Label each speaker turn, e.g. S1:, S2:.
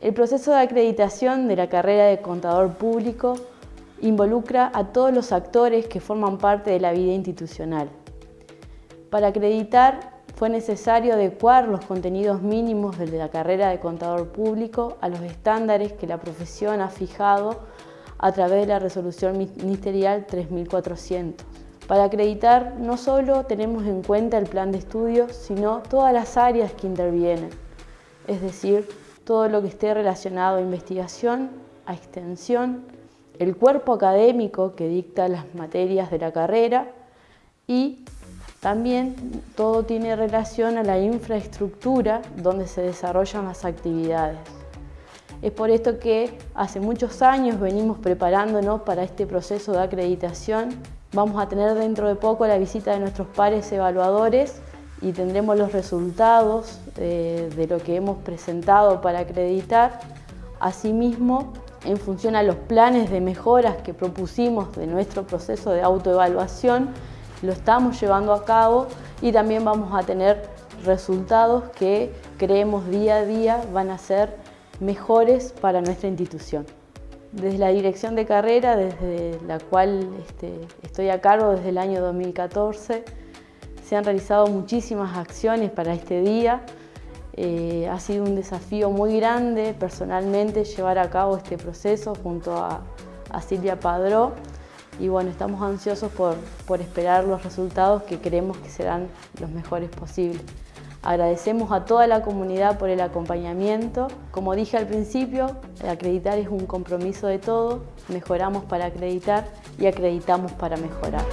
S1: El proceso de acreditación de la carrera de contador público involucra a todos los actores que forman parte de la vida institucional. Para acreditar fue necesario adecuar los contenidos mínimos de la carrera de contador público a los estándares que la profesión ha fijado a través de la resolución ministerial 3400. Para acreditar no solo tenemos en cuenta el plan de estudios, sino todas las áreas que intervienen, es decir, todo lo que esté relacionado a investigación, a extensión, el cuerpo académico que dicta las materias de la carrera y también todo tiene relación a la infraestructura donde se desarrollan las actividades. Es por esto que hace muchos años venimos preparándonos para este proceso de acreditación. Vamos a tener dentro de poco la visita de nuestros pares evaluadores y tendremos los resultados de, de lo que hemos presentado para acreditar. Asimismo, en función a los planes de mejoras que propusimos de nuestro proceso de autoevaluación, lo estamos llevando a cabo y también vamos a tener resultados que creemos día a día van a ser mejores para nuestra institución. Desde la dirección de carrera, desde la cual este, estoy a cargo desde el año 2014, se han realizado muchísimas acciones para este día. Eh, ha sido un desafío muy grande personalmente llevar a cabo este proceso junto a, a Silvia Padró y bueno, estamos ansiosos por, por esperar los resultados que creemos que serán los mejores posibles. Agradecemos a toda la comunidad por el acompañamiento. Como dije al principio, acreditar es un compromiso de todos. Mejoramos para acreditar y acreditamos para mejorar.